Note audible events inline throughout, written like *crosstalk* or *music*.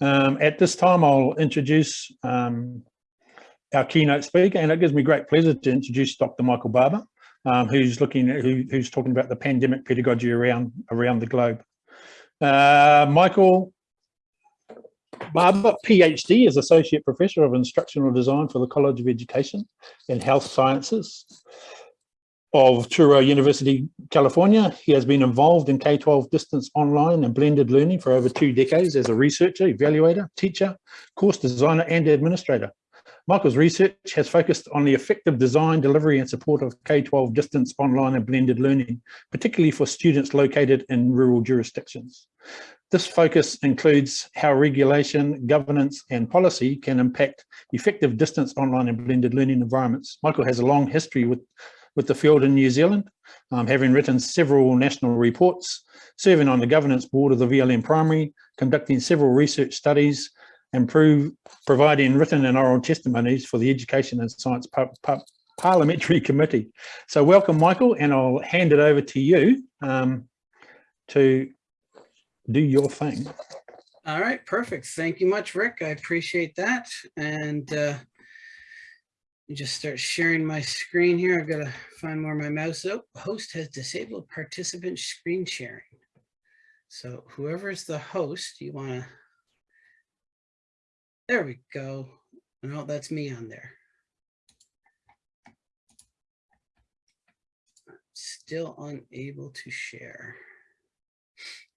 Um, at this time, I'll introduce um, our keynote speaker, and it gives me great pleasure to introduce Dr. Michael Barbour, um, who's looking at, who, who's talking about the pandemic pedagogy around around the globe. Uh, Michael Barbour, PhD, is Associate Professor of Instructional Design for the College of Education and Health Sciences of Touro University, California. He has been involved in K-12 distance online and blended learning for over two decades as a researcher, evaluator, teacher, course designer, and administrator. Michael's research has focused on the effective design, delivery, and support of K-12 distance online and blended learning, particularly for students located in rural jurisdictions. This focus includes how regulation, governance, and policy can impact effective distance online and blended learning environments. Michael has a long history with with the field in New Zealand, um, having written several national reports, serving on the governance board of the VLN Primary, conducting several research studies, and prove, providing written and oral testimonies for the Education and Science par par Parliamentary *laughs* Committee. So welcome, Michael, and I'll hand it over to you um, to do your thing. All right, perfect. Thank you much, Rick. I appreciate that. And uh, me just start sharing my screen here. I've got to find where my mouse. Oh, host has disabled participant screen sharing. So whoever is the host, you want to, there we go. No, oh, that's me on there. Still unable to share.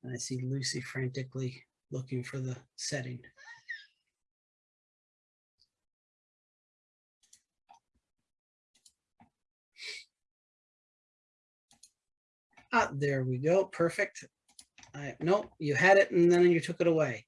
And I see Lucy frantically looking for the setting. Ah, there we go. Perfect. I, nope, you had it and then you took it away.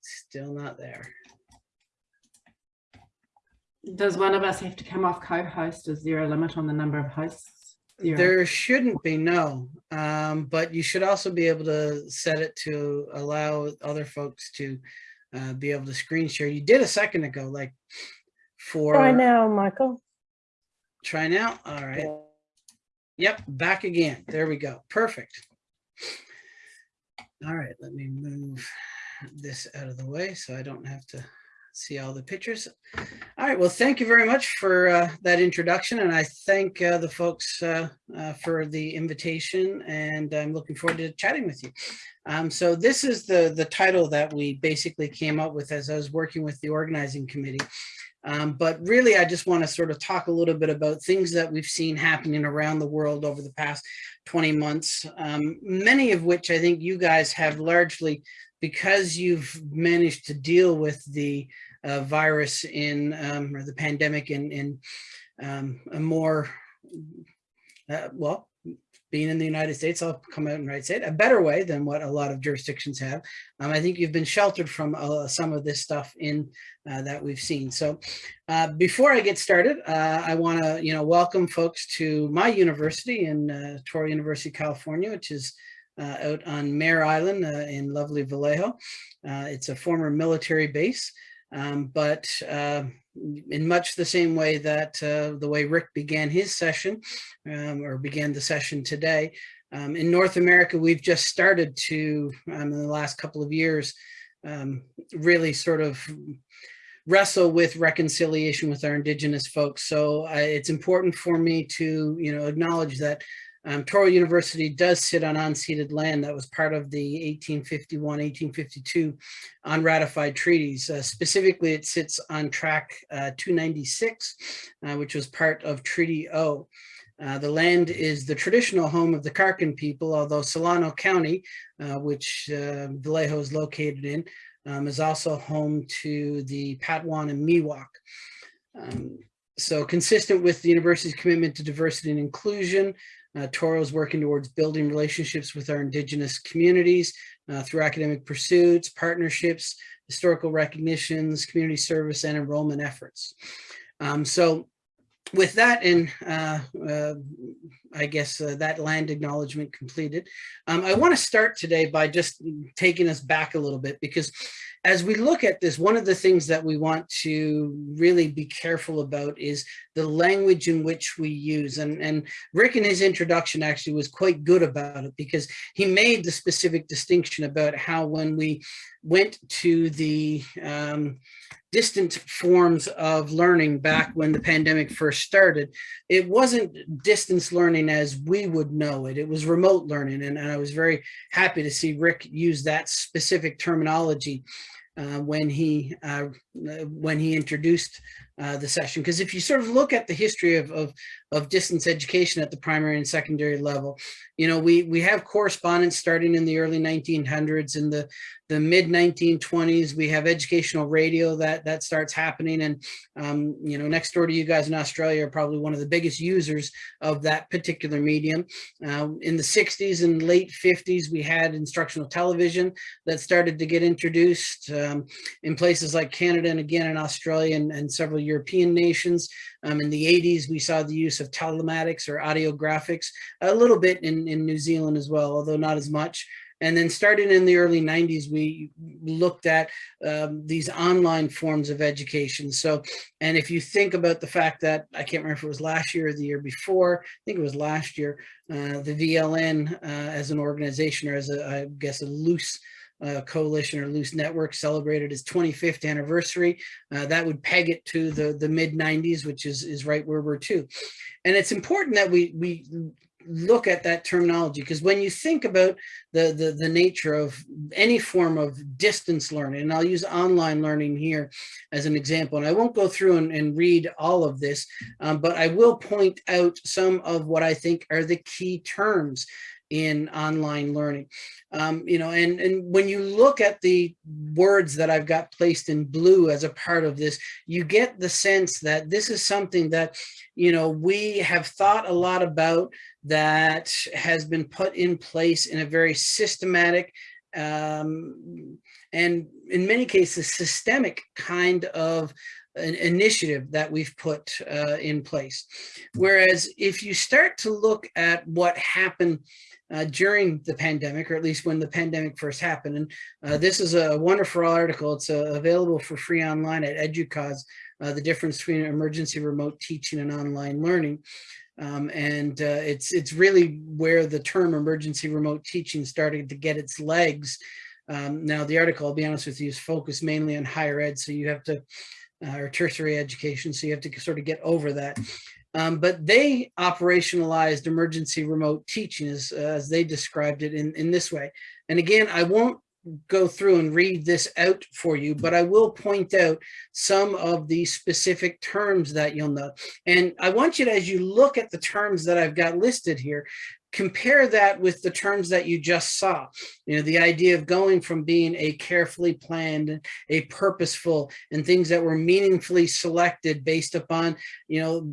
Still not there. Does one of us have to come off co-host? Is there a limit on the number of hosts? Zero. There shouldn't be, no. Um, but you should also be able to set it to allow other folks to uh, be able to screen share. You did a second ago, like for... Try now, Michael. Try now? All right. Yep, back again. There we go. Perfect. All right, let me move this out of the way so I don't have to see all the pictures. All right, well, thank you very much for uh, that introduction, and I thank uh, the folks uh, uh for the invitation, and I'm looking forward to chatting with you. Um, so this is the, the title that we basically came up with as I was working with the organizing committee. Um, but really, I just want to sort of talk a little bit about things that we've seen happening around the world over the past 20 months, um, many of which I think you guys have largely because you've managed to deal with the uh, virus in um, or the pandemic in in um, a more uh, well being in the United States, I'll come out and right say it, a better way than what a lot of jurisdictions have. Um, I think you've been sheltered from uh, some of this stuff in uh, that we've seen. So uh, before I get started, uh, I want to, you know, welcome folks to my university in uh, Touro University, California, which is uh, out on Mare Island in lovely Vallejo. it's a former military base. Um, but uh, in much the same way that uh, the way Rick began his session um, or began the session today, um, in North America, we've just started to, um, in the last couple of years, um, really sort of wrestle with reconciliation with our indigenous folks. So uh, it's important for me to, you know, acknowledge that um, Touro University does sit on unceded land that was part of the 1851-1852 unratified treaties. Uh, specifically, it sits on track uh, 296, uh, which was part of Treaty O. Uh, the land is the traditional home of the Karkin people, although Solano County, uh, which uh, Vallejo is located in, um, is also home to the Patwin and Miwok. Um, so consistent with the university's commitment to diversity and inclusion, uh, Touro is working towards building relationships with our indigenous communities uh, through academic pursuits, partnerships, historical recognitions, community service, and enrollment efforts. Um, so with that and uh, uh, I guess uh, that land acknowledgement completed. Um, I want to start today by just taking us back a little bit because as we look at this, one of the things that we want to really be careful about is the language in which we use. And, and Rick in his introduction actually was quite good about it because he made the specific distinction about how when we went to the um, distant forms of learning back when the pandemic first started, it wasn't distance learning as we would know it. It was remote learning. And, and I was very happy to see Rick use that specific terminology when he uh, when he introduced uh, the session. Because if you sort of look at the history of, of, of, distance education at the primary and secondary level, you know, we, we have correspondence starting in the early 1900s. In the, the mid 1920s, we have educational radio that, that starts happening. And, um, you know, next door to you guys in Australia are probably one of the biggest users of that particular medium. Uh, in the 60s and late 50s, we had instructional television that started to get introduced um, in places like Canada and again in Australia and, and several European nations. Um, in the 80s, we saw the use of telematics or audiographics, a little bit in, in New Zealand as well, although not as much. And then starting in the early 90s, we looked at um, these online forms of education. So, and if you think about the fact that, I can't remember if it was last year or the year before, I think it was last year, uh, the VLN uh, as an organization or as a, I guess, a loose uh, coalition or loose network celebrated its 25th anniversary. Uh, that would peg it to the, the mid 90s, which is, is right where we're to. And it's important that we, we look at that terminology because when you think about the, the, the nature of any form of distance learning, and I'll use online learning here as an example, and I won't go through and, and read all of this, um, but I will point out some of what I think are the key terms in online learning. Um, you know, and, and when you look at the words that I've got placed in blue as a part of this, you get the sense that this is something that, you know, we have thought a lot about that has been put in place in a very systematic um, and in many cases systemic kind of an initiative that we've put uh, in place. Whereas if you start to look at what happened uh, during the pandemic, or at least when the pandemic first happened. And uh, this is a wonderful article. It's uh, available for free online at EDUCAUSE, uh, the difference between emergency remote teaching and online learning. Um, and uh, it's, it's really where the term emergency remote teaching started to get its legs. Um, now the article, I'll be honest with you, is focused mainly on higher ed. So you have to, uh, or tertiary education. So you have to sort of get over that. Um, but they operationalized emergency remote teaching as, as they described it in, in this way. And again, I won't go through and read this out for you, but I will point out some of the specific terms that you'll know. And I want you to, as you look at the terms that I've got listed here, compare that with the terms that you just saw you know the idea of going from being a carefully planned a purposeful and things that were meaningfully selected based upon you know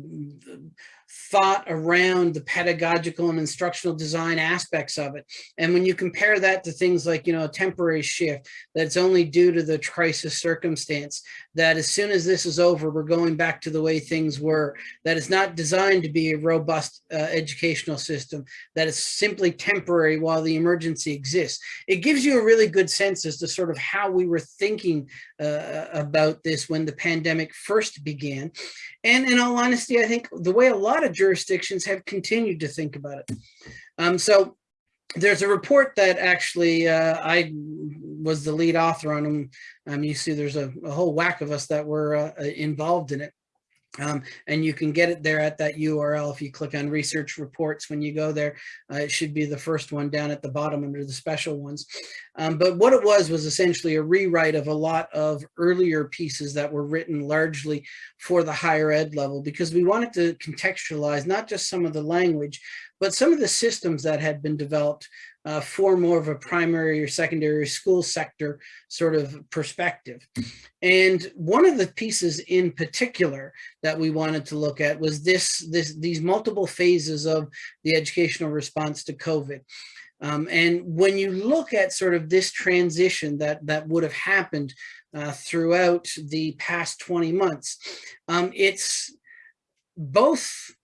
thought around the pedagogical and instructional design aspects of it. And when you compare that to things like, you know, a temporary shift that's only due to the crisis circumstance, that as soon as this is over, we're going back to the way things were, that it's not designed to be a robust uh, educational system, that it's simply temporary while the emergency exists. It gives you a really good sense as to sort of how we were thinking uh, about this when the pandemic first began. And in all honesty, I think the way a lot of jurisdictions have continued to think about it. Um, so there's a report that actually uh, I was the lead author on. And um, you see there's a, a, whole whack of us that were uh, involved in it. Um, and you can get it there at that URL. If you click on research reports when you go there, uh, it should be the first one down at the bottom under the special ones. Um, but what it was was essentially a rewrite of a lot of earlier pieces that were written largely for the higher ed level because we wanted to contextualize not just some of the language, but some of the systems that had been developed uh, for more of a primary or secondary school sector sort of perspective. And one of the pieces in particular that we wanted to look at was this, this these multiple phases of the educational response to COVID. Um, and when you look at sort of this transition that, that would have happened uh, throughout the past 20 months, um, it's both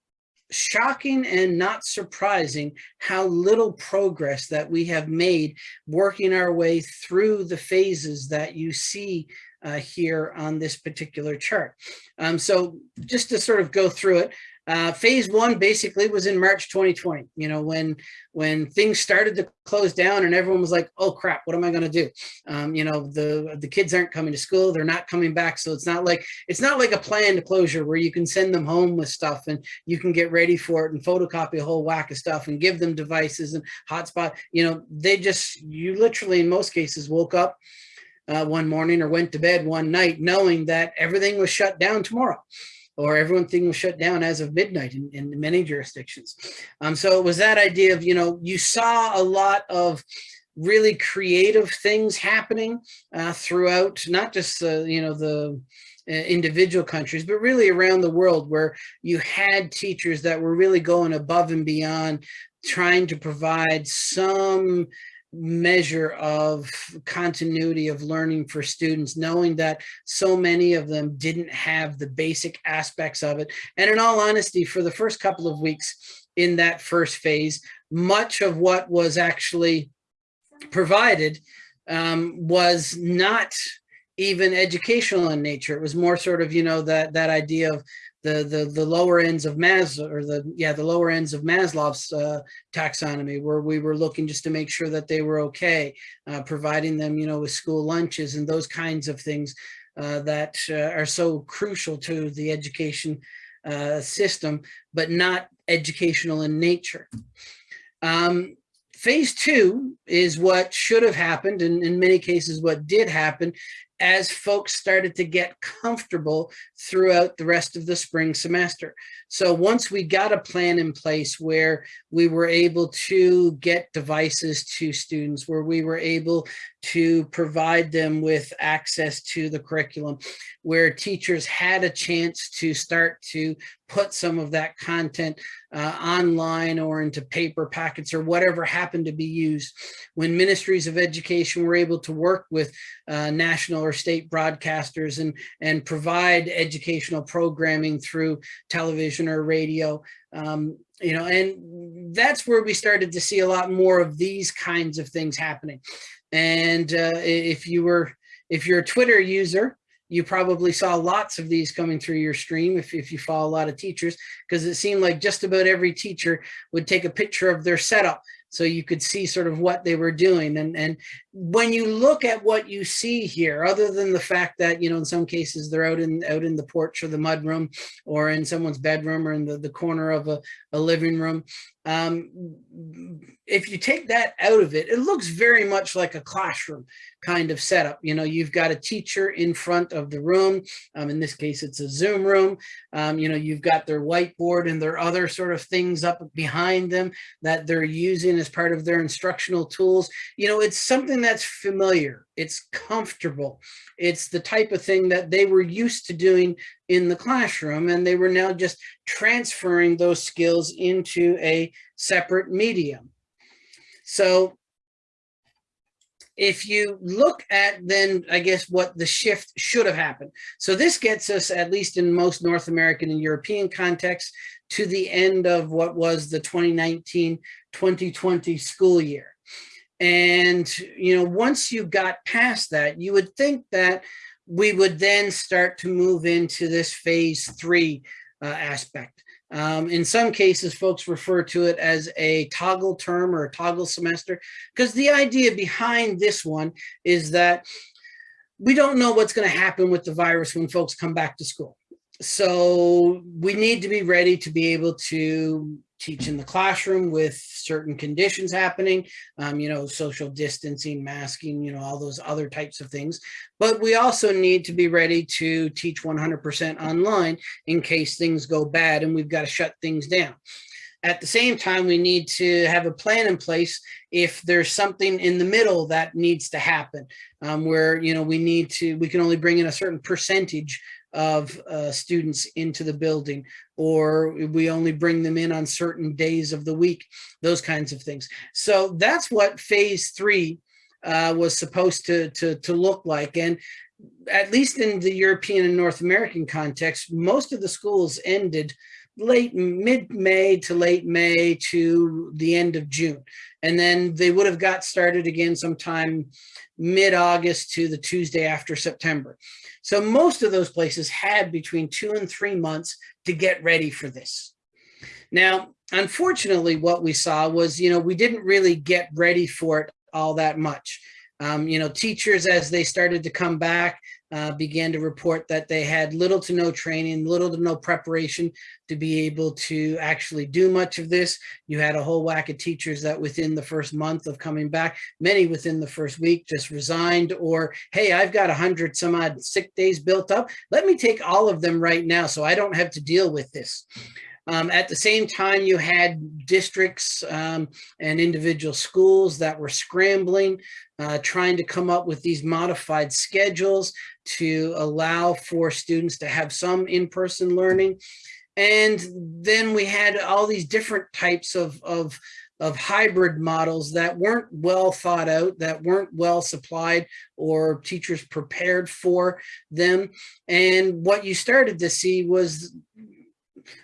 shocking and not surprising how little progress that we have made working our way through the phases that you see uh, here on this particular chart. Um, so just to sort of go through it, uh, phase one basically was in March 2020, you know, when when things started to close down and everyone was like, oh crap, what am I going to do? Um, you know, the the kids aren't coming to school, they're not coming back. So it's not like it's not like a planned closure where you can send them home with stuff and you can get ready for it and photocopy a whole whack of stuff and give them devices and hotspot. You know, they just you literally in most cases woke up uh, one morning or went to bed one night knowing that everything was shut down tomorrow or everything was shut down as of midnight in, in many jurisdictions. Um, so it was that idea of, you know, you saw a lot of really creative things happening uh, throughout, not just, uh, you know, the uh, individual countries, but really around the world where you had teachers that were really going above and beyond trying to provide some measure of continuity of learning for students, knowing that so many of them didn't have the basic aspects of it. And in all honesty, for the first couple of weeks in that first phase, much of what was actually provided um, was not even educational in nature. It was more sort of, you know, that that idea of the the the lower ends of Maslow or the yeah the lower ends of Maslow's uh, taxonomy, where we were looking just to make sure that they were okay, uh, providing them you know with school lunches and those kinds of things uh, that uh, are so crucial to the education uh, system, but not educational in nature. Um, phase two is what should have happened, and in many cases what did happen, as folks started to get comfortable throughout the rest of the spring semester. So once we got a plan in place where we were able to get devices to students, where we were able to provide them with access to the curriculum, where teachers had a chance to start to put some of that content uh, online or into paper packets or whatever happened to be used. When ministries of education were able to work with uh, national or state broadcasters and, and provide educational programming through television or radio, um, you know, and that's where we started to see a lot more of these kinds of things happening. And uh, if you were, if you're a Twitter user, you probably saw lots of these coming through your stream if, if you follow a lot of teachers, because it seemed like just about every teacher would take a picture of their setup so you could see sort of what they were doing. And, and when you look at what you see here, other than the fact that, you know, in some cases they're out in out in the porch or the mudroom or in someone's bedroom or in the, the corner of a, a living room, um, if you take that out of it, it looks very much like a classroom kind of setup. You know, you've got a teacher in front of the room. Um, in this case, it's a Zoom room. Um, you know, you've got their whiteboard and their other sort of things up behind them that they're using as part of their instructional tools. You know, it's something that's familiar. It's comfortable. It's the type of thing that they were used to doing in the classroom and they were now just transferring those skills into a separate medium. So if you look at then I guess what the shift should have happened. So this gets us at least in most North American and European contexts to the end of what was the 2019-2020 school year. And, you know, once you got past that, you would think that we would then start to move into this phase three uh, aspect. Um, in some cases, folks refer to it as a toggle term or a toggle semester, because the idea behind this one is that we don't know what's going to happen with the virus when folks come back to school. So we need to be ready to be able to teach in the classroom with certain conditions happening, um, you know, social distancing, masking, you know, all those other types of things. But we also need to be ready to teach 100% online in case things go bad and we've got to shut things down. At the same time, we need to have a plan in place if there's something in the middle that needs to happen, um, where, you know, we need to, we can only bring in a certain percentage of uh, students into the building, or we only bring them in on certain days of the week, those kinds of things. So that's what phase three uh, was supposed to, to, to look like. And at least in the European and North American context, most of the schools ended late mid-May to late May to the end of June. And then they would have got started again sometime mid-August to the Tuesday after September. So most of those places had between two and three months to get ready for this. Now, unfortunately, what we saw was, you know, we didn't really get ready for it all that much. Um, you know, teachers, as they started to come back, uh, began to report that they had little to no training, little to no preparation to be able to actually do much of this. You had a whole whack of teachers that within the first month of coming back, many within the first week just resigned or, hey, I've got a hundred some odd sick days built up. Let me take all of them right now so I don't have to deal with this. Um, at the same time, you had districts um, and individual schools that were scrambling, uh, trying to come up with these modified schedules to allow for students to have some in-person learning. And then we had all these different types of, of, of hybrid models that weren't well thought out, that weren't well supplied or teachers prepared for them. And what you started to see was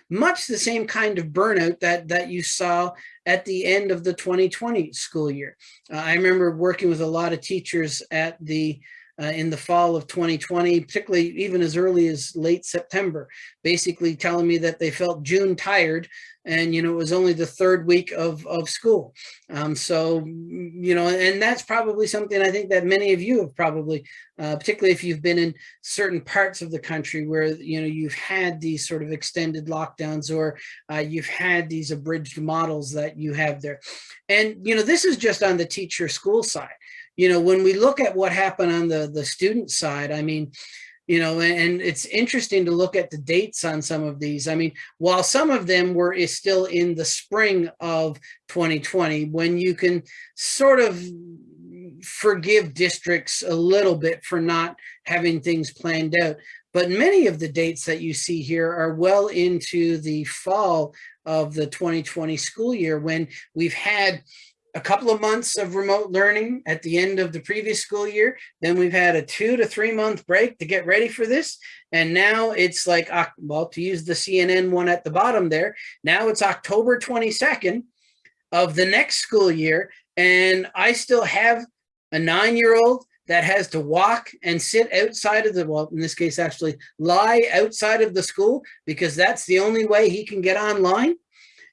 much the same kind of burnout that that you saw at the end of the 2020 school year. Uh, I remember working with a lot of teachers at the uh, in the fall of 2020, particularly even as early as late September, basically telling me that they felt June tired and, you know, it was only the third week of, of school. Um, so, you know, and that's probably something I think that many of you have probably, uh, particularly if you've been in certain parts of the country where, you know, you've had these sort of extended lockdowns or uh, you've had these abridged models that you have there. And, you know, this is just on the teacher school side you know, when we look at what happened on the, the student side, I mean, you know, and it's interesting to look at the dates on some of these. I mean, while some of them were is still in the spring of 2020, when you can sort of forgive districts a little bit for not having things planned out. But many of the dates that you see here are well into the fall of the 2020 school year when we've had a couple of months of remote learning at the end of the previous school year. Then we've had a two to three month break to get ready for this. And now it's like, well, to use the CNN one at the bottom there, now it's October 22nd of the next school year. And I still have a nine-year-old that has to walk and sit outside of the, well, in this case, actually lie outside of the school because that's the only way he can get online.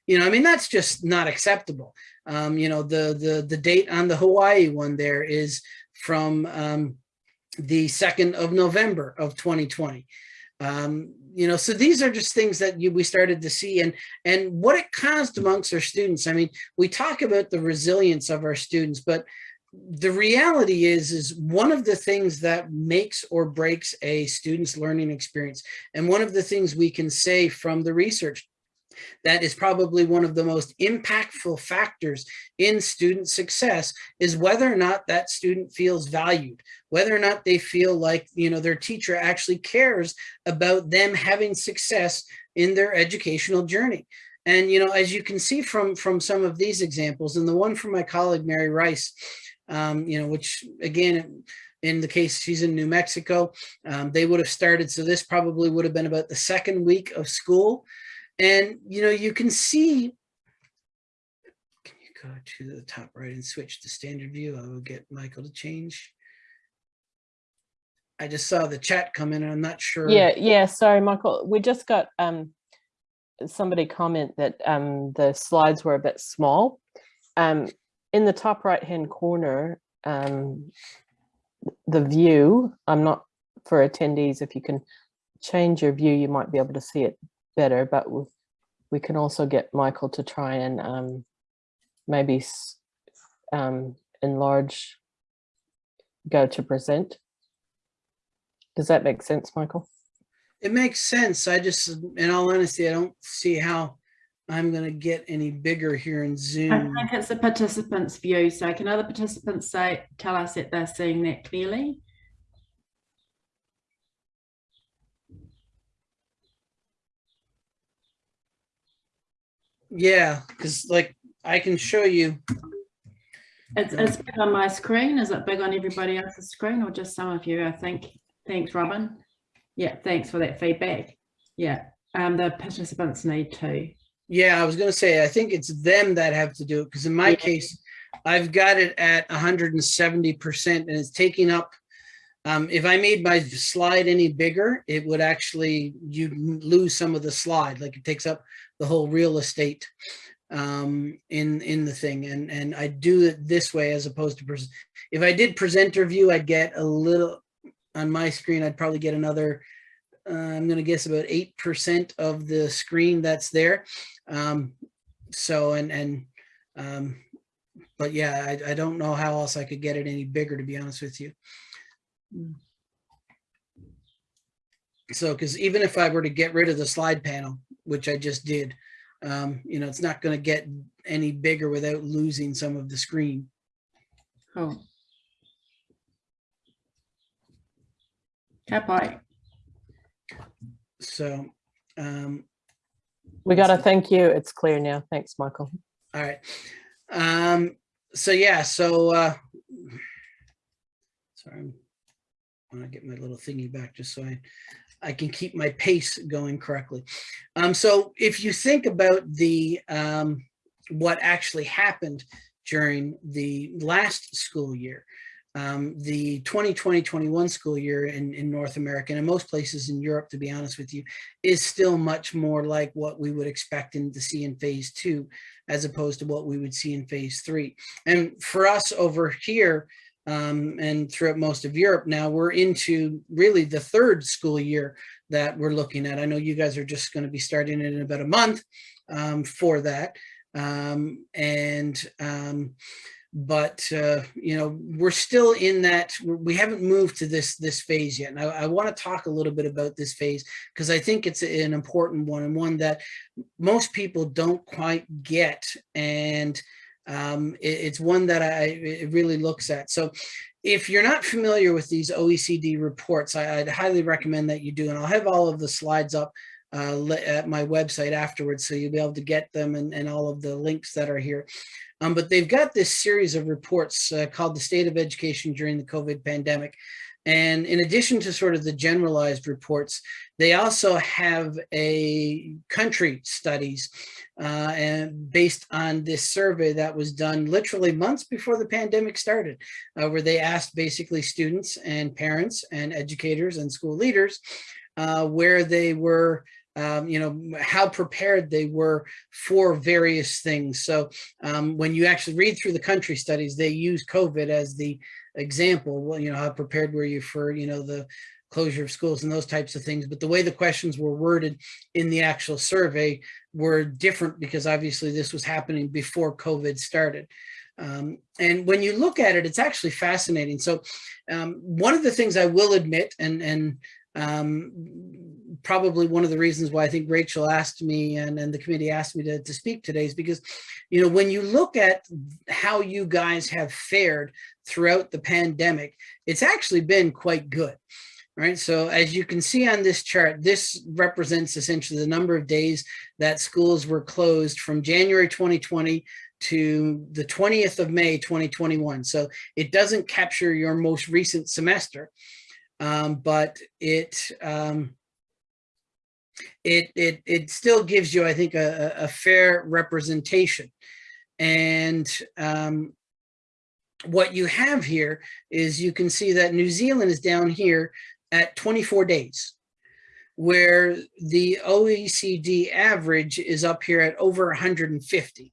You know, I mean, that's just not acceptable. Um, you know, the, the, the date on the Hawaii one there is from um, the 2nd of November of 2020. Um, you know, so these are just things that you, we started to see and, and what it caused amongst our students. I mean, we talk about the resilience of our students, but the reality is, is one of the things that makes or breaks a student's learning experience. And one of the things we can say from the research that is probably one of the most impactful factors in student success is whether or not that student feels valued, whether or not they feel like, you know, their teacher actually cares about them having success in their educational journey. And, you know, as you can see from, from some of these examples, and the one from my colleague, Mary Rice, um, you know, which again, in the case she's in New Mexico, um, they would have started. So this probably would have been about the second week of school. And, you know, you can see, can you go to the top right and switch to standard view? I will get Michael to change. I just saw the chat come in and I'm not sure. Yeah, yeah, sorry, Michael. We just got um, somebody comment that um, the slides were a bit small. Um, in the top right hand corner, um, the view, I'm not for attendees, if you can change your view, you might be able to see it better, but we can also get Michael to try and um, maybe um, enlarge, go to present. Does that make sense, Michael? It makes sense. I just, in all honesty, I don't see how I'm going to get any bigger here in Zoom. I think it's the participants view. So can other participants say, tell us that they're seeing that clearly? Yeah, because like I can show you. It's, it's big on my screen. Is it big on everybody else's screen or just some of you? I think. Thanks, Robin. Yeah, thanks for that feedback. Yeah, Um, the participants need to. Yeah, I was gonna say, I think it's them that have to do it, because in my Yeah. case, I've got it at hundred and seventy percent and it's taking up. Um, if I made my slide any bigger, it would actually, you'd lose some of the slide, like it takes up the whole real estate. Um, in, in the thing and, and I do it this way as opposed to, if I did presenter view, I'd get a little, on my screen, I'd probably get another. Uh, I'm gonna guess about eight percent of the screen that's there. Um, so and and um, but yeah, I, I don't know how else I could get it any bigger, to be honest with you. So, because even if I were to get rid of the slide panel, which I just did, um, you know, it's not going to get any bigger without losing some of the screen. Cool. Kapai. So, um, We got to thank you. It's clear now. Thanks, Michael. All right. Um, so yeah, so uh sorry, I'm want to get my little thingy back just so I I can keep my pace going correctly. Um, so if you think about the um what actually happened during the last school year, um, the 2020-21 school year in, in North America and in most places in Europe, to be honest with you, is still much more like what we would expect in to see in phase two as opposed to what we would see in phase three. And for us over here, um, and throughout most of Europe now, we're into really the third school year that we're looking at. I know you guys are just going to be starting it in about a month um, for that. Um, and um, but uh, you know we're still in that we haven't moved to this this phase yet and i, I want to talk a little bit about this phase because i think it's an important one and one that most people don't quite get and um, it, it's one that i really looks at so if you're not familiar with these oecd reports I, i'd highly recommend that you do and i'll have all of the slides up uh, at my website afterwards so you'll be able to get them and, and all of the links that are here um, but they've got this series of reports uh, called the state of education during the COVID pandemic. And in addition to sort of the generalized reports, they also have a country studies uh, and based on this survey that was done literally months before the pandemic started, uh, where they asked basically students and parents and educators and school leaders uh, where they were um, you know, how prepared they were for various things. So um, when you actually read through the country studies, they use COVID as the example. Well, you know, how prepared were you for, you know, the closure of schools and those types of things. But the way the questions were worded in the actual survey were different because obviously this was happening before COVID started. Um, and when you look at it, it's actually fascinating. So um, one of the things I will admit, and, and um, probably one of the reasons why I think Rachel asked me and, and the committee asked me to, to speak today is because, you know, when you look at how you guys have fared throughout the pandemic, it's actually been quite good. Right. So as you can see on this chart, this represents essentially the number of days that schools were closed from January 2020 to the 20th of May 2021. So it doesn't capture your most recent semester, um, but it um, it it it still gives you, I think, a, a fair representation. And um, what you have here is you can see that New Zealand is down here at 24 days, where the OECD average is up here at over 150.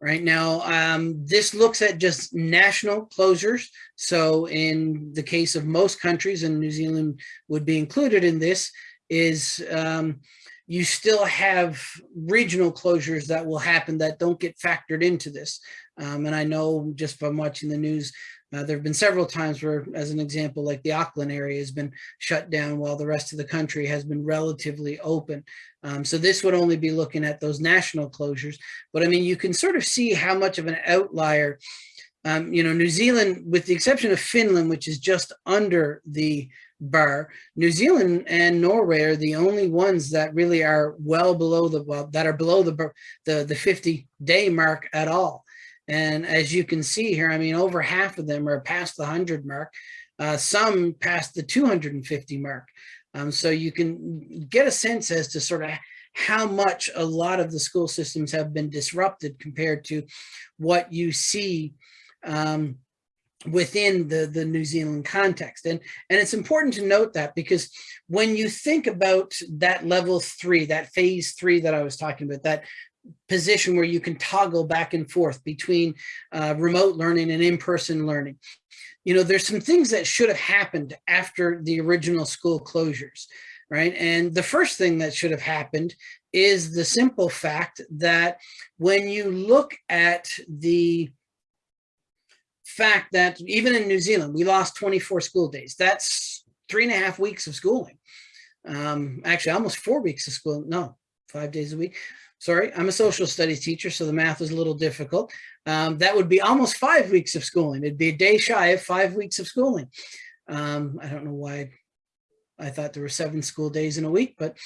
Right now, um, this looks at just national closures. So in the case of most countries, and New Zealand would be included in this, is um, you still have regional closures that will happen that don't get factored into this. Um, and I know just from watching the news, uh, there have been several times where, as an example, like the Auckland area has been shut down while the rest of the country has been relatively open. Um, so this would only be looking at those national closures. But I mean, you can sort of see how much of an outlier, um, you know, New Zealand, with the exception of Finland, which is just under the bar, New Zealand and Norway are the only ones that really are well below the, well, that are below the, the, the 50 day mark at all. And as you can see here, I mean, over half of them are past the 100 mark, uh, some past the 250 mark. Um, so you can get a sense as to sort of how much a lot of the school systems have been disrupted compared to what you see um, within the, the New Zealand context. And, and it's important to note that because when you think about that level three, that phase three that I was talking about, that position where you can toggle back and forth between uh, remote learning and in-person learning. You know, there's some things that should have happened after the original school closures, right? And the first thing that should have happened is the simple fact that when you look at the fact that even in New Zealand, we lost 24 school days. That's three and a half weeks of schooling. Um, actually, almost four weeks of school. No, five days a week. Sorry, I'm a social studies teacher, so the math is a little difficult. Um, that would be almost five weeks of schooling. It'd be a day shy of five weeks of schooling. Um, I don't know why I thought there were seven school days in a week, but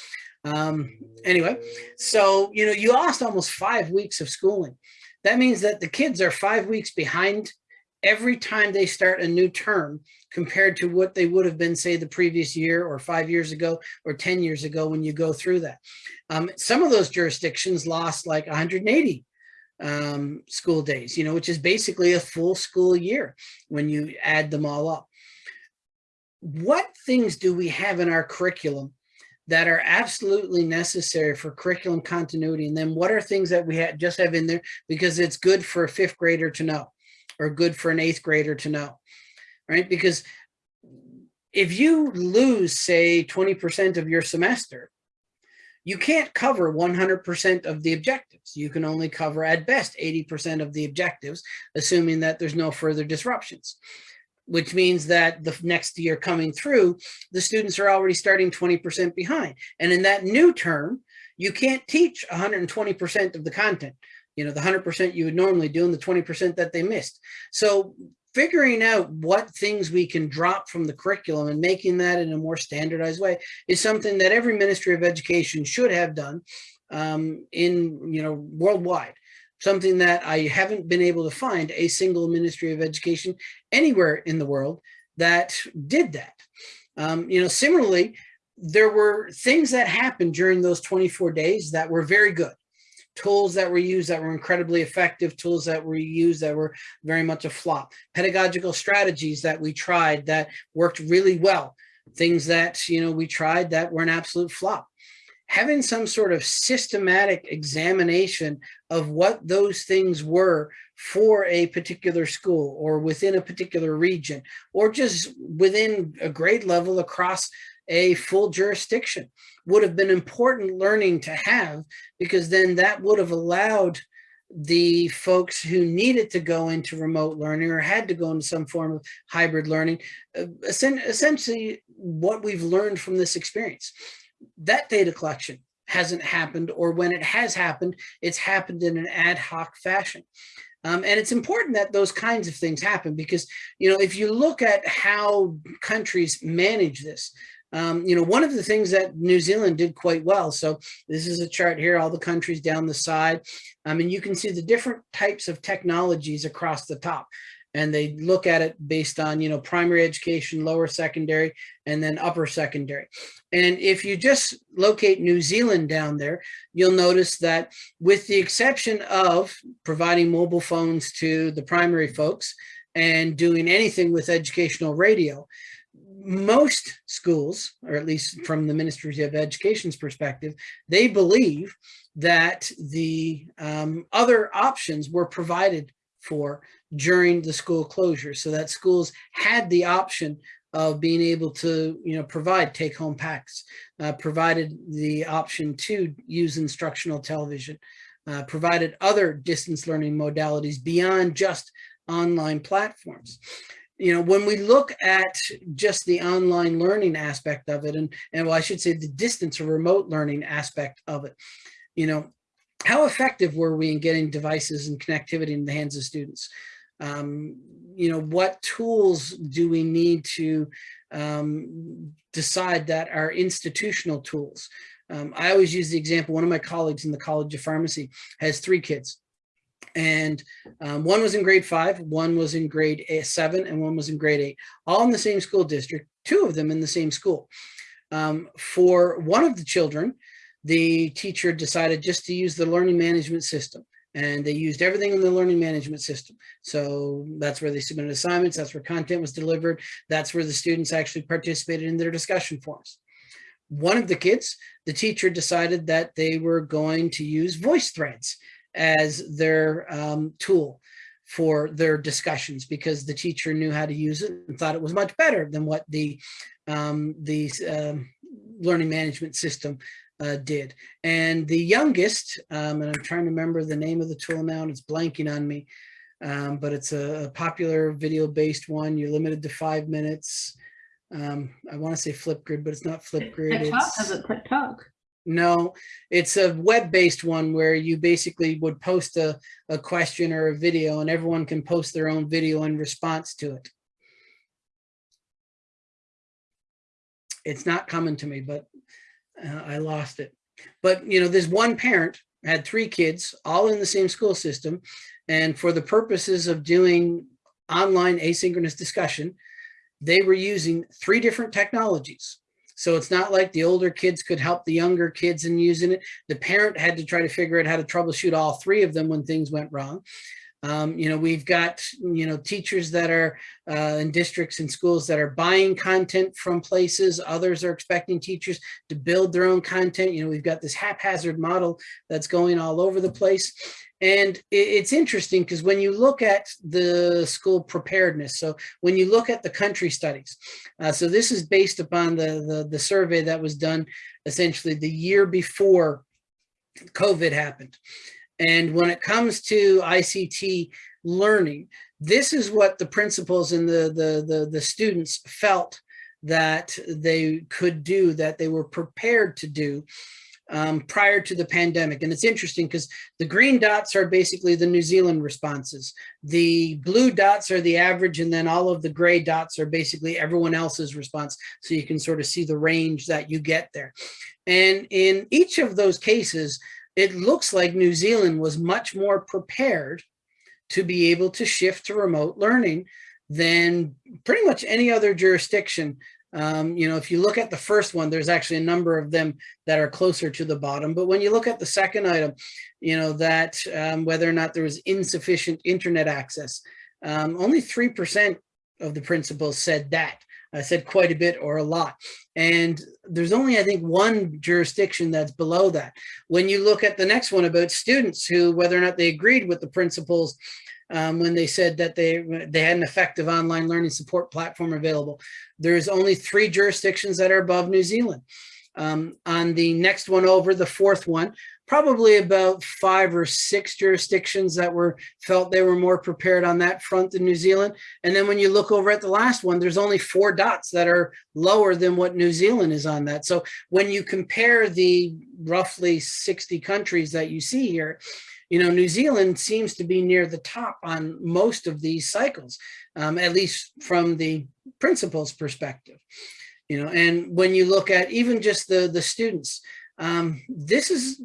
um, anyway, so, you know, you lost almost five weeks of schooling. That means that the kids are five weeks behind every time they start a new term compared to what they would have been, say, the previous year or five years ago or 10 years ago when you go through that. Um, some of those jurisdictions lost like 180 um, school days, you know, which is basically a full school year when you add them all up. What things do we have in our curriculum that are absolutely necessary for curriculum continuity? And then what are things that we ha just have in there because it's good for a fifth grader to know? Or good for an eighth grader to know, right? Because if you lose, say, 20% of your semester, you can't cover 100% of the objectives. You can only cover at best 80% of the objectives, assuming that there's no further disruptions, which means that the next year coming through, the students are already starting 20% behind. And in that new term, you can't teach 120% of the content you know, the 100% you would normally do and the 20% that they missed. So figuring out what things we can drop from the curriculum and making that in a more standardized way is something that every Ministry of Education should have done um, in, you know, worldwide. Something that I haven't been able to find a single Ministry of Education anywhere in the world that did that. Um, you know, similarly, there were things that happened during those 24 days that were very good tools that were used that were incredibly effective, tools that were used that were very much a flop, pedagogical strategies that we tried that worked really well, things that, you know, we tried that were an absolute flop. Having some sort of systematic examination of what those things were for a particular school or within a particular region, or just within a grade level across a full jurisdiction would have been important learning to have because then that would have allowed the folks who needed to go into remote learning or had to go into some form of hybrid learning, uh, essentially what we've learned from this experience. That data collection hasn't happened, or when it has happened, it's happened in an ad hoc fashion. Um, and it's important that those kinds of things happen because, you know, if you look at how countries manage this, um, you know, one of the things that New Zealand did quite well. So this is a chart here, all the countries down the side. Um, and you can see the different types of technologies across the top. And they look at it based on, you know, primary education, lower secondary, and then upper secondary. And if you just locate New Zealand down there, you'll notice that with the exception of providing mobile phones to the primary folks and doing anything with educational radio, most schools, or at least from the Ministry of Education's perspective, they believe that the um, other options were provided for during the school closure so that schools had the option of being able to you know provide take-home packs uh, provided the option to use instructional television uh, provided other distance learning modalities beyond just online platforms you know, when we look at just the online learning aspect of it, and, and well, I should say the distance or remote learning aspect of it, you know, how effective were we in getting devices and connectivity in the hands of students? Um, you know, what tools do we need to um, decide that are institutional tools? Um, I always use the example, one of my colleagues in the College of Pharmacy has three kids and um, one was in grade five, one was in grade eight, seven, and one was in grade eight, all in the same school district, two of them in the same school. Um, for one of the children, the teacher decided just to use the learning management system and they used everything in the learning management system. So that's where they submitted assignments, that's where content was delivered, that's where the students actually participated in their discussion forums. One of the kids, the teacher decided that they were going to use voice threads as their um, tool for their discussions because the teacher knew how to use it and thought it was much better than what the um, the um, learning management system uh, did. And the youngest, um, and I'm trying to remember the name of the tool now, and it's blanking on me, um, but it's a, a popular video-based one. You're limited to five minutes. Um, I want to say Flipgrid, but it's not Flipgrid. TikTok, It's, is it TikTok? No, it's a web-based one where you basically would post a, a question or a video and everyone can post their own video in response to it. It's not coming to me, but uh, I lost it. But, you know, this one parent had three kids, all in the same school system. And for the purposes of doing online asynchronous discussion, they were using three different technologies. So it's not like the older kids could help the younger kids in using it. The parent had to try to figure out how to troubleshoot all three of them when things went wrong. Um, you know, we've got, you know, teachers that are uh, in districts and schools that are buying content from places. Others are expecting teachers to build their own content. You know, we've got this haphazard model that's going all over the place. And it's interesting because when you look at the school preparedness, so when you look at the country studies, uh, so this is based upon the, the, the survey that was done essentially the year before COVID happened. And when it comes to ICT learning, this is what the principals and the, the, the, the students felt that they could do, that they were prepared to do um, prior to the pandemic. And it's interesting because the green dots are basically the New Zealand responses. The blue dots are the average and then all of the gray dots are basically everyone else's response. So you can sort of see the range that you get there. And in each of those cases, it looks like New Zealand was much more prepared to be able to shift to remote learning than pretty much any other jurisdiction. Um, you know, if you look at the first one, there's actually a number of them that are closer to the bottom. But when you look at the second item, you know, that um, whether or not there was insufficient internet access, um, only 3% of the principals said that. I said quite a bit or a lot. And there's only, I think, one jurisdiction that's below that. When you look at the next one about students who, whether or not they agreed with the principals um, when they said that they, they had an effective online learning support platform available, there's only three jurisdictions that are above New Zealand. Um, on the next one over, the fourth one, probably about five or six jurisdictions that were felt they were more prepared on that front than New Zealand. And then when you look over at the last one, there's only four dots that are lower than what New Zealand is on that. So when you compare the roughly 60 countries that you see here, you know, New Zealand seems to be near the top on most of these cycles, um, at least from the principal's perspective you know, and when you look at even just the, the students, um, this is,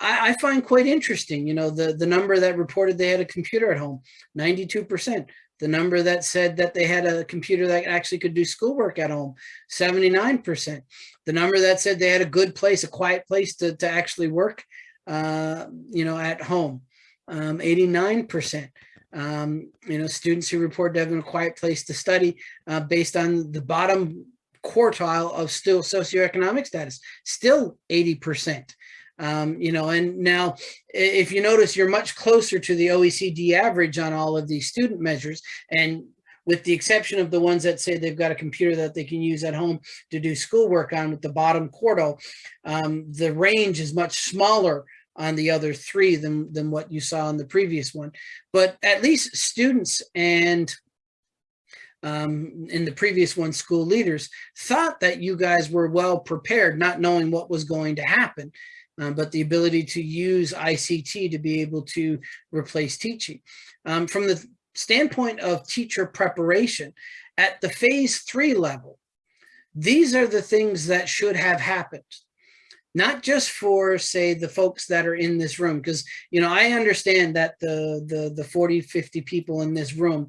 I, I, find quite interesting, you know, the, the number that reported they had a computer at home, 92%. The number that said that they had a computer that actually could do schoolwork at home, 79%. The number that said they had a good place, a quiet place to, to actually work, uh, you know, at home, um, 89% um, you know, students who report having a quiet place to study uh, based on the bottom quartile of still socioeconomic status, still 80%. Um, you know, and now if you notice, you're much closer to the OECD average on all of these student measures. And with the exception of the ones that say they've got a computer that they can use at home to do schoolwork on with the bottom quartile, um, the range is much smaller on the other three than, than what you saw in the previous one. But at least students and um, in the previous one, school leaders, thought that you guys were well prepared, not knowing what was going to happen, um, but the ability to use ICT to be able to replace teaching. Um, from the standpoint of teacher preparation, at the phase three level, these are the things that should have happened not just for say the folks that are in this room because you know i understand that the the the 40 50 people in this room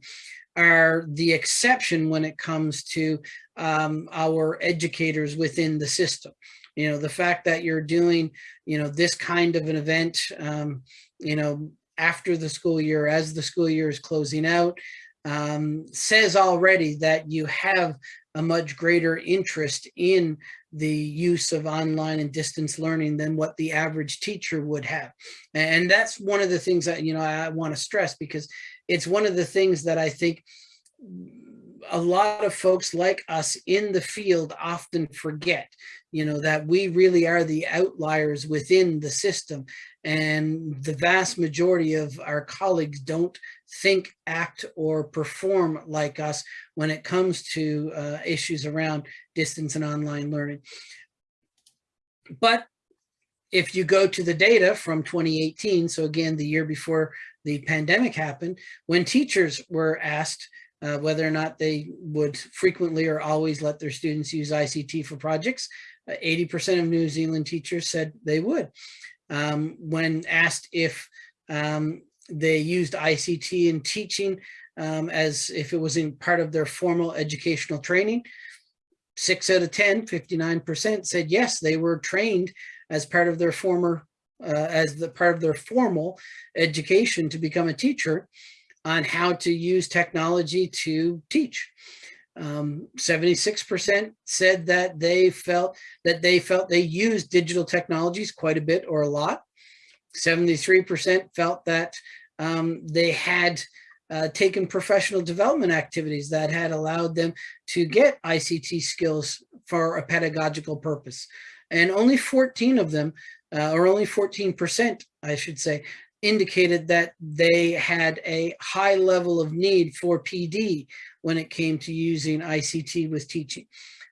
are the exception when it comes to um, our educators within the system. You know, the fact that you're doing, you know, this kind of an event, um, you know, after the school year, as the school year is closing out, um, says already that you have a much greater interest in the use of online and distance learning than what the average teacher would have. And that's one of the things that, you know, I want to stress because it's one of the things that I think a lot of folks like us in the field often forget, you know, that we really are the outliers within the system. And the vast majority of our colleagues don't think, act, or perform like us when it comes to uh, issues around distance and online learning. But if you go to the data from 2018, so again, the year before the pandemic happened, when teachers were asked uh, whether or not they would frequently or always let their students use ICT for projects, 80% uh, of New Zealand teachers said they would. Um, when asked if um, they used ICT in teaching um, as if it was in part of their formal educational training, six out of 10, 59% said yes, they were trained as part of their former, uh, as the part of their formal education to become a teacher on how to use technology to teach. 76% um, said that they felt that they felt they used digital technologies quite a bit or a lot. 73% felt that um, they had uh, taken professional development activities that had allowed them to get ICT skills for a pedagogical purpose. And only 14 of them, uh, or only 14%, I should say, indicated that they had a high level of need for PD when it came to using ICT with teaching.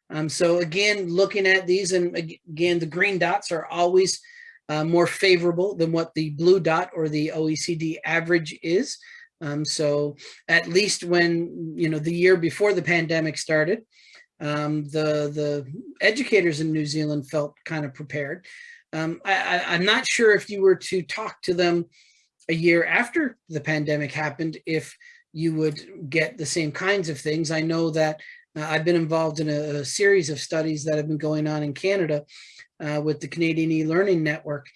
Um, so again, looking at these and again, the green dots are always uh, more favorable than what the blue dot or the OECD average is. Um, so at least when, you know, the year before the pandemic started, um, the, the educators in New Zealand felt kind of prepared. Um, I, I'm not sure if you were to talk to them a year after the pandemic happened, if you would get the same kinds of things. I know that uh, I've been involved in a, a, series of studies that have been going on in Canada uh, with the Canadian e-learning network.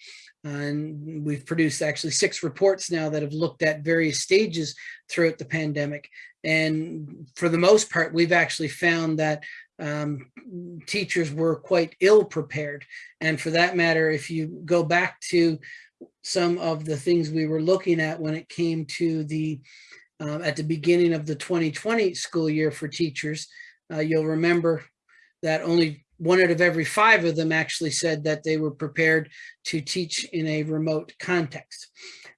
And we've produced actually six reports now that have looked at various stages throughout the pandemic. And for the most part, we've actually found that um, teachers were quite ill prepared. And for that matter, if you go back to some of the things we were looking at when it came to the uh, at the beginning of the 2020 school year for teachers, uh, you'll remember that only one out of every five of them actually said that they were prepared to teach in a remote context.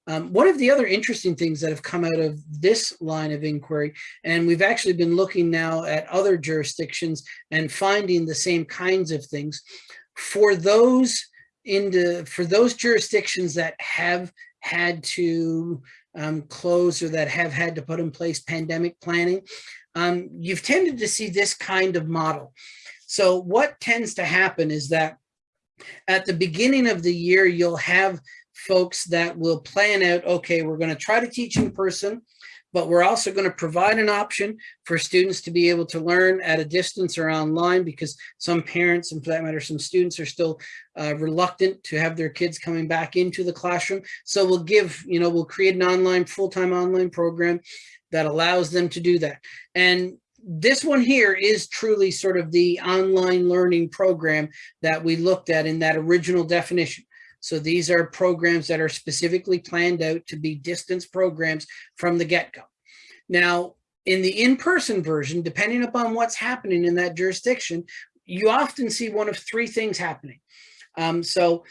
Um, one of the other interesting things that have come out of this line of inquiry, and we've actually been looking now at other jurisdictions and finding the same kinds of things, for those into for those jurisdictions that have had to um, close or that have had to put in place pandemic planning, um, you've tended to see this kind of model. So what tends to happen is that at the beginning of the year, you'll have folks that will plan out, okay, we're going to try to teach in person but we're also going to provide an option for students to be able to learn at a distance or online because some parents and for that matter some students are still uh, reluctant to have their kids coming back into the classroom. So we'll give you know we'll create an online full-time online program that allows them to do that. And this one here is truly sort of the online learning program that we looked at in that original definition so these are programs that are specifically planned out to be distance programs from the get-go. Now, in the in-person version, depending upon what's happening in that jurisdiction, you often see one of three things happening. Um, so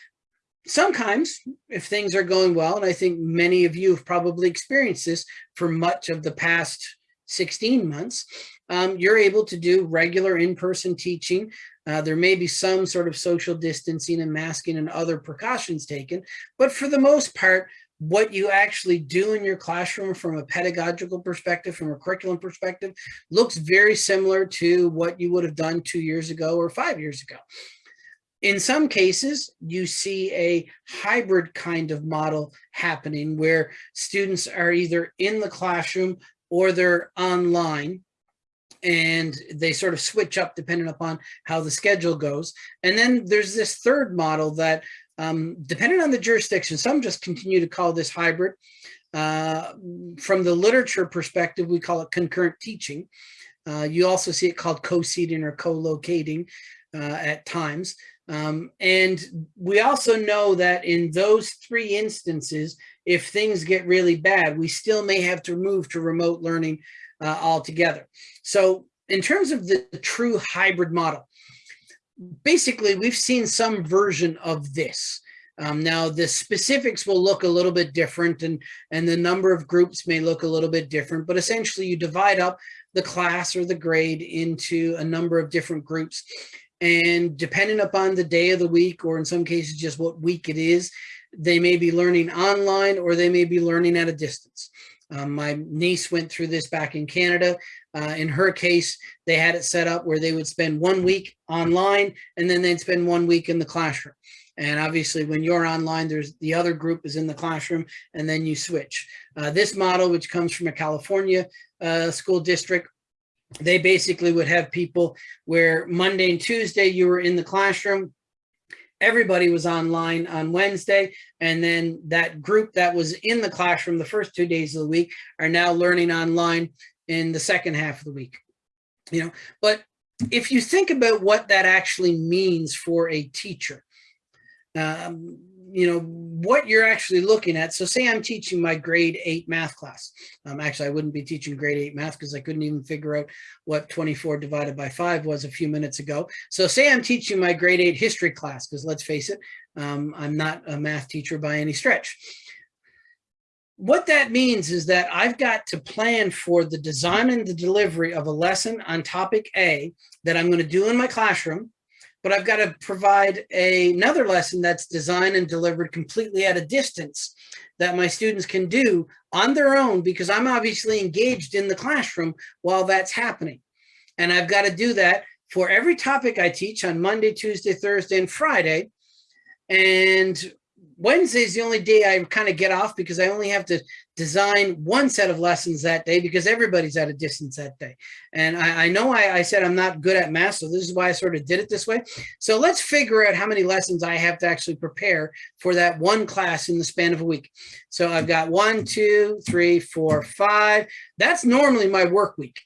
sometimes if things are going well, and I think many of you have probably experienced this for much of the past 16 months, um, you're able to do regular in-person teaching uh, there may be some sort of social distancing and masking and other precautions taken, but for the most part, what you actually do in your classroom from a pedagogical perspective, from a curriculum perspective, looks very similar to what you would have done two years ago or five years ago. In some cases, you see a hybrid kind of model happening where students are either in the classroom or they're online and they sort of switch up depending upon how the schedule goes. And then there's this third model that um, depending on the jurisdiction, some just continue to call this hybrid. Uh, from the literature perspective, we call it concurrent teaching. Uh, you also see it called co-seating or co-locating uh, at times. Um, and we also know that in those three instances, if things get really bad, we still may have to move to remote learning uh, altogether. So in terms of the true hybrid model, basically we've seen some version of this. Um, now the specifics will look a little bit different and, and the number of groups may look a little bit different, but essentially you divide up the class or the grade into a number of different groups. And depending upon the day of the week, or in some cases just what week it is, they may be learning online or they may be learning at a distance. Um, my niece went through this back in Canada. Uh, in her case, they had it set up where they would spend one week online and then they'd spend one week in the classroom. And obviously when you're online, there's the other group is in the classroom and then you switch. Uh, this model, which comes from a California uh, school district, they basically would have people where Monday and Tuesday you were in the classroom, everybody was online on Wednesday. And then that group that was in the classroom the first two days of the week are now learning online in the second half of the week. You know, but if you think about what that actually means for a teacher, um, you know, what you're actually looking at. So say I'm teaching my grade eight math class. Um, actually, I wouldn't be teaching grade eight math because I couldn't even figure out what 24 divided by five was a few minutes ago. So say I'm teaching my grade eight history class, because let's face it, um, I'm not a math teacher by any stretch. What that means is that I've got to plan for the design and the delivery of a lesson on topic A that I'm going to do in my classroom but I've got to provide a, another lesson that's designed and delivered completely at a distance that my students can do on their own because I'm obviously engaged in the classroom while that's happening. And I've got to do that for every topic I teach on Monday, Tuesday, Thursday, and Friday. And Wednesday is the only day I kind of get off because I only have to design one set of lessons that day because everybody's at a distance that day. And I, I know I, I, said I'm not good at math, so this is why I sort of did it this way. So let's figure out how many lessons I have to actually prepare for that one class in the span of a week. So I've got one, two, three, four, five. That's normally my work week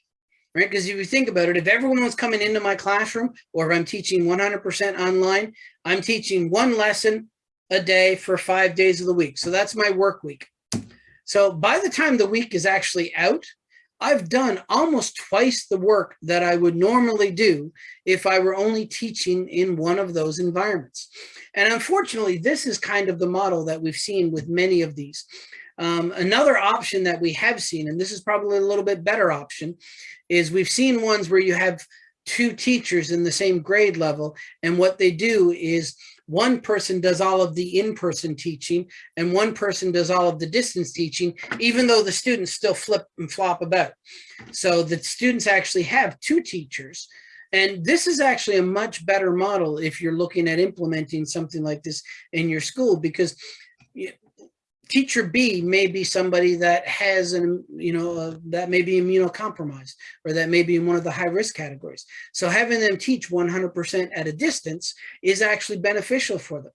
right? Because if you think about it, if everyone was coming into my classroom or if I'm teaching 100% online, I'm teaching one lesson a day for five days of the week. So that's my work week. So by the time the week is actually out, I've done almost twice the work that I would normally do if I were only teaching in one of those environments. And unfortunately, this is kind of the model that we've seen with many of these. Um, another option that we have seen, and this is probably a little bit better option, is we've seen ones where you have two teachers in the same grade level. And what they do is one person does all of the in-person teaching and one person does all of the distance teaching, even though the students still flip and flop about. So the students actually have two teachers. And this is actually a much better model if you're looking at implementing something like this in your school, because teacher B may be somebody that has an, you know, uh, that may be immunocompromised or that may be in one of the high risk categories. So having them teach 100% at a distance is actually beneficial for them.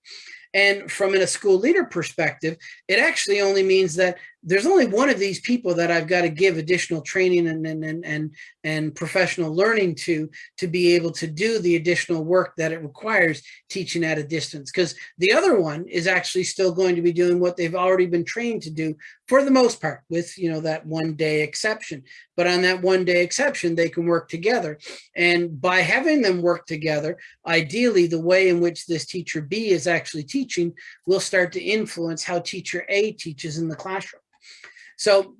And from a school leader perspective, it actually only means that there's only one of these people that I've got to give additional training and, and, and, and, and professional learning to, to be able to do the additional work that it requires teaching at a distance. Because the other one is actually still going to be doing what they've already been trained to do for the most part with, you know, that one day exception. But on that one day exception, they can work together. And by having them work together, ideally the way in which this teacher B is actually teaching will start to influence how teacher A teaches in the classroom. So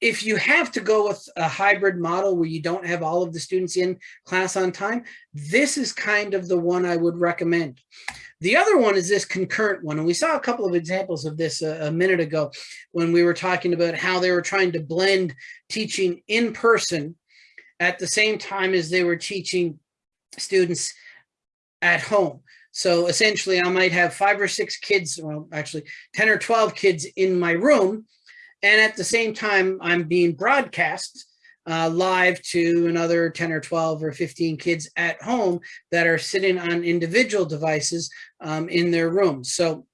if you have to go with a hybrid model where you don't have all of the students in class on time, this is kind of the one I would recommend. The other one is this concurrent one. And we saw a couple of examples of this a, a minute ago when we were talking about how they were trying to blend teaching in person at the same time as they were teaching students at home. So essentially I might have five or six kids, well, actually 10 or 12 kids in my room And at the same time, I'm being broadcast uh, live to another 10 or 12 or 15 kids at home that are sitting on individual devices um, in their rooms. So,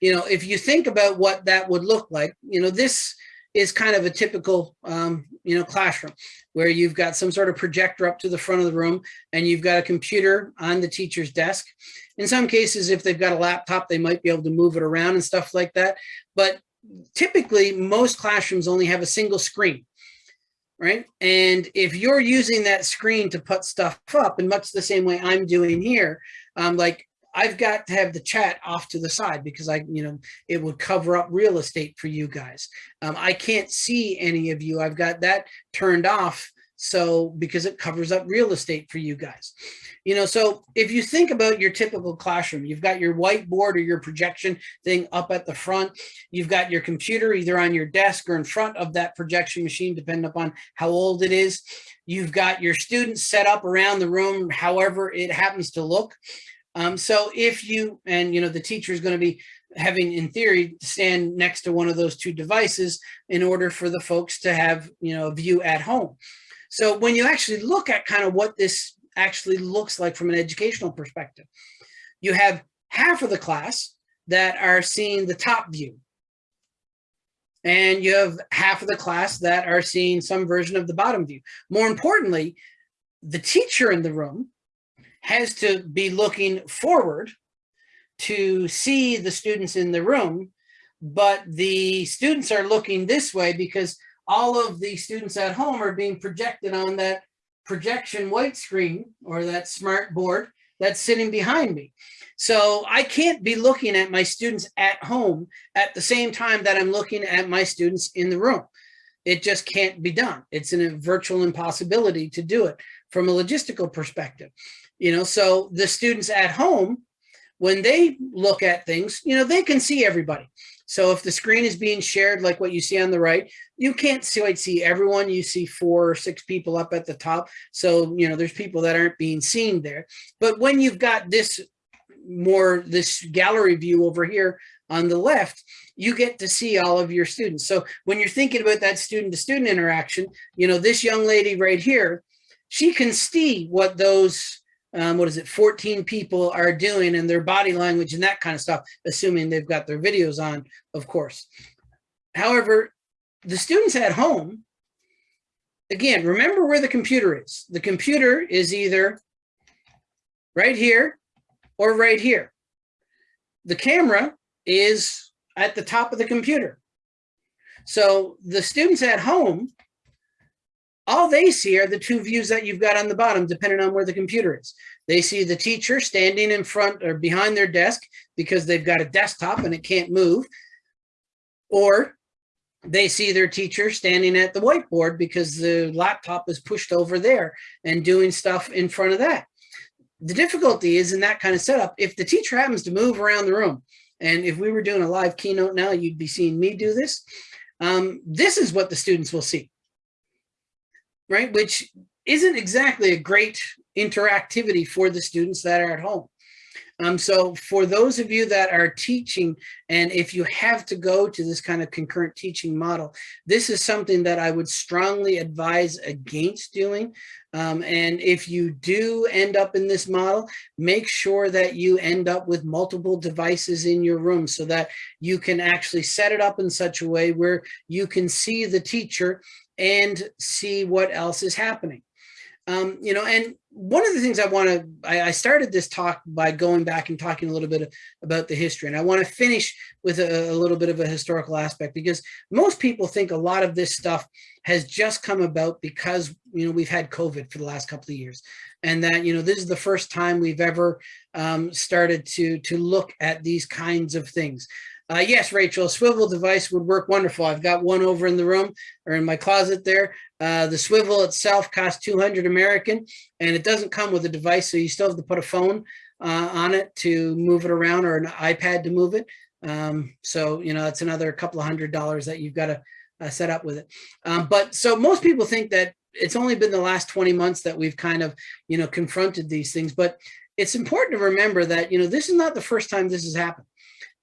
you know, if you think about what that would look like, you know, this is kind of a typical, um, you know, classroom where you've got some sort of projector up to the front of the room and you've got a computer on the teacher's desk. In some cases, if they've got a laptop, they might be able to move it around and stuff like that. But typically, most classrooms only have a single screen, right? And if you're using that screen to put stuff up in much the same way I'm doing here, um, like I've got to have the chat off to the side because I, you know, it would cover up real estate for you guys. Um, I can't see any of you. I've got that turned off. So because it covers up real estate for you guys, you know, so if you think about your typical classroom, you've got your whiteboard or your projection thing up at the front, you've got your computer either on your desk or in front of that projection machine, depending upon how old it is. You've got your students set up around the room, however it happens to look. Um, so if you, and you know, the teacher is going to be having in theory stand next to one of those two devices in order for the folks to have, you know, a view at home. So when you actually look at kind of what this actually looks like from an educational perspective, you have half of the class that are seeing the top view. And you have half of the class that are seeing some version of the bottom view. More importantly, the teacher in the room has to be looking forward to see the students in the room, but the students are looking this way because all of the students at home are being projected on that projection white screen or that smart board that's sitting behind me. So I can't be looking at my students at home at the same time that I'm looking at my students in the room. It just can't be done. It's a virtual impossibility to do it from a logistical perspective you know, so the students at home, when they look at things, you know, they can see everybody. So if the screen is being shared, like what you see on the right, you can't see, see everyone. You see four or six people up at the top. So, you know, there's people that aren't being seen there. But when you've got this more, this gallery view over here on the left, you get to see all of your students. So when you're thinking about that student to student interaction, you know, this young lady right here, she can see what those um, what is it, 14 people are doing and their body language and that kind of stuff, assuming they've got their videos on, of course. However, the students at home, again, remember where the computer is. The computer is either right here or right here. The camera is at the top of the computer. So the students at home all they see are the two views that you've got on the bottom, depending on where the computer is. They see the teacher standing in front or behind their desk because they've got a desktop and it can't move. Or they see their teacher standing at the whiteboard because the laptop is pushed over there and doing stuff in front of that. The difficulty is in that kind of setup, if the teacher happens to move around the room, and if we were doing a live keynote now, you'd be seeing me do this. Um, this is what the students will see right? Which isn't exactly a great interactivity for the students that are at home. Um, so for those of you that are teaching, and if you have to go to this kind of concurrent teaching model, this is something that I would strongly advise against doing. Um, and if you do end up in this model, make sure that you end up with multiple devices in your room so that you can actually set it up in such a way where you can see the teacher and see what else is happening. Um, you know, and one of the things I want to, I, I, started this talk by going back and talking a little bit about the history. And I want to finish with a, a, little bit of a historical aspect because most people think a lot of this stuff has just come about because, you know, we've had COVID for the last couple of years. And that, you know, this is the first time we've ever um, started to, to look at these kinds of things. Uh, yes, Rachel, a swivel device would work wonderful. I've got one over in the room or in my closet there. Uh, the swivel itself costs 200 American and it doesn't come with a device. So you still have to put a phone uh, on it to move it around or an iPad to move it. Um, so, you know, it's another couple of hundred dollars that you've got to uh, set up with it. Um, but so most people think that it's only been the last 20 months that we've kind of, you know, confronted these things. But it's important to remember that, you know, this is not the first time this has happened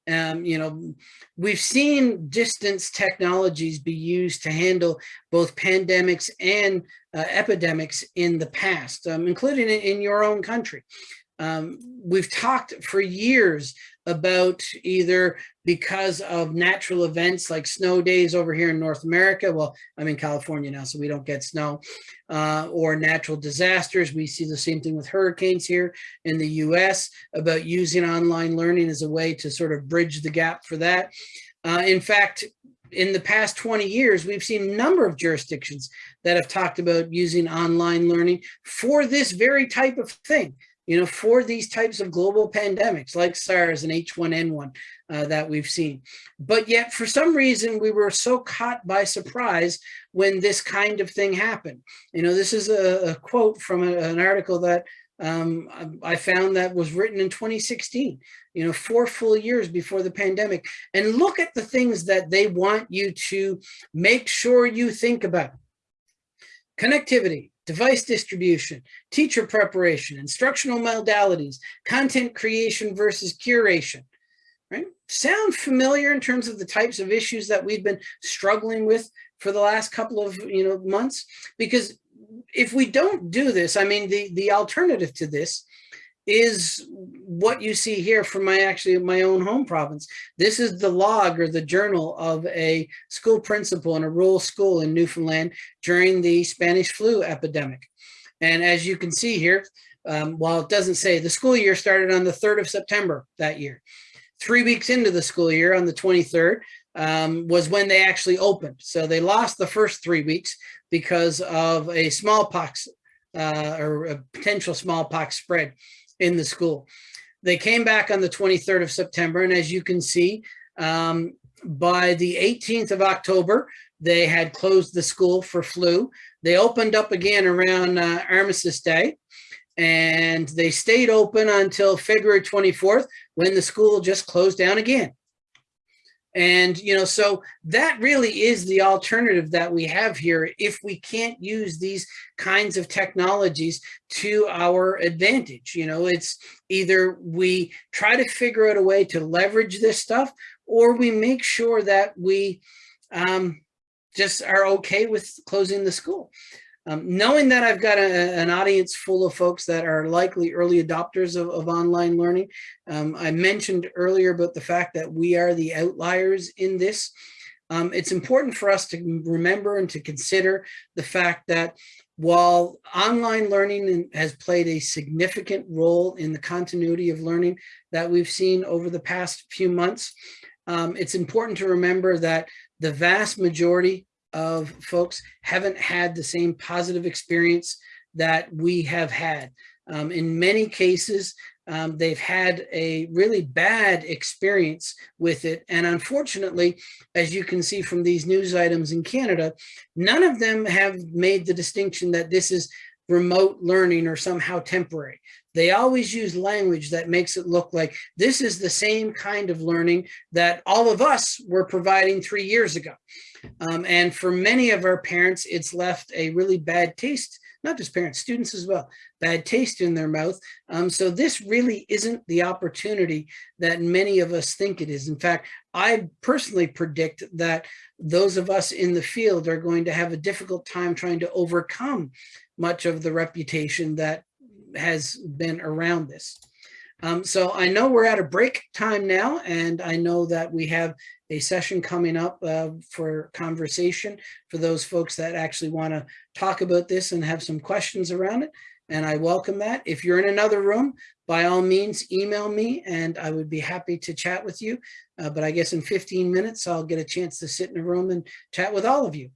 Um, you know, we've seen distance technologies be used to handle both pandemics and uh, epidemics in the past, um, including in, your own country. Um, we've talked for years about either because of natural events like snow days over here in North America. Well, I'm in California now, so we don't get snow uh, or natural disasters. We see the same thing with hurricanes here in the US about using online learning as a way to sort of bridge the gap for that. Uh, in fact, in the past 20 years, we've seen a number of jurisdictions that have talked about using online learning for this very type of thing you know, for these types of global pandemics like SARS and H1N1 uh, that we've seen. But yet, for some reason, we were so caught by surprise when this kind of thing happened. You know, this is a, a quote from a, an article that um, I found that was written in 2016, you know, four full years before the pandemic. And look at the things that they want you to make sure you think about. Connectivity, device distribution, teacher preparation, instructional modalities, content creation versus curation, right? Sound familiar in terms of the types of issues that we've been struggling with for the last couple of you know months? Because if we don't do this, I mean, the, the alternative to this is what you see here from my actually my own home province. This is the log or the journal of a school principal in a rural school in Newfoundland during the Spanish flu epidemic. And as you can see here, um, while it doesn't say, the school year started on the 3rd of September that year. Three weeks into the school year on the 23rd um, was when they actually opened. So they lost the first three weeks because of a smallpox uh, or a potential smallpox spread in the school. They came back on the 23rd of September, and as you can see, um, by the 18th of October, they had closed the school for flu. They opened up again around uh, Armistice Day, and they stayed open until February 24th when the school just closed down again. And, you know, so that really is the alternative that we have here if we can't use these kinds of technologies to our advantage. You know, it's either we try to figure out a way to leverage this stuff or we make sure that we um, just are okay with closing the school. Um, knowing that I've got a, an audience full of folks that are likely early adopters of, of online learning, um, I mentioned earlier about the fact that we are the outliers in this. Um, it's important for us to remember and to consider the fact that while online learning has played a significant role in the continuity of learning that we've seen over the past few months, um, it's important to remember that the vast majority of folks haven't had the same positive experience that we have had. Um, in many cases, um, they've had a really bad experience with it. And unfortunately, as you can see from these news items in Canada, none of them have made the distinction that this is remote learning or somehow temporary. They always use language that makes it look like this is the same kind of learning that all of us were providing three years ago. Um, and for many of our parents, it's left a really bad taste, not just parents, students as well, bad taste in their mouth. Um, so this really isn't the opportunity that many of us think it is. In fact, I personally predict that those of us in the field are going to have a difficult time trying to overcome much of the reputation that has been around this. Um, so I know we're at a break time now, and I know that we have a session coming up uh, for conversation for those folks that actually want to talk about this and have some questions around it. And I welcome that. If you're in another room, by all means, email me and I would be happy to chat with you. Uh, but I guess in 15 minutes, I'll get a chance to sit in a room and chat with all of you.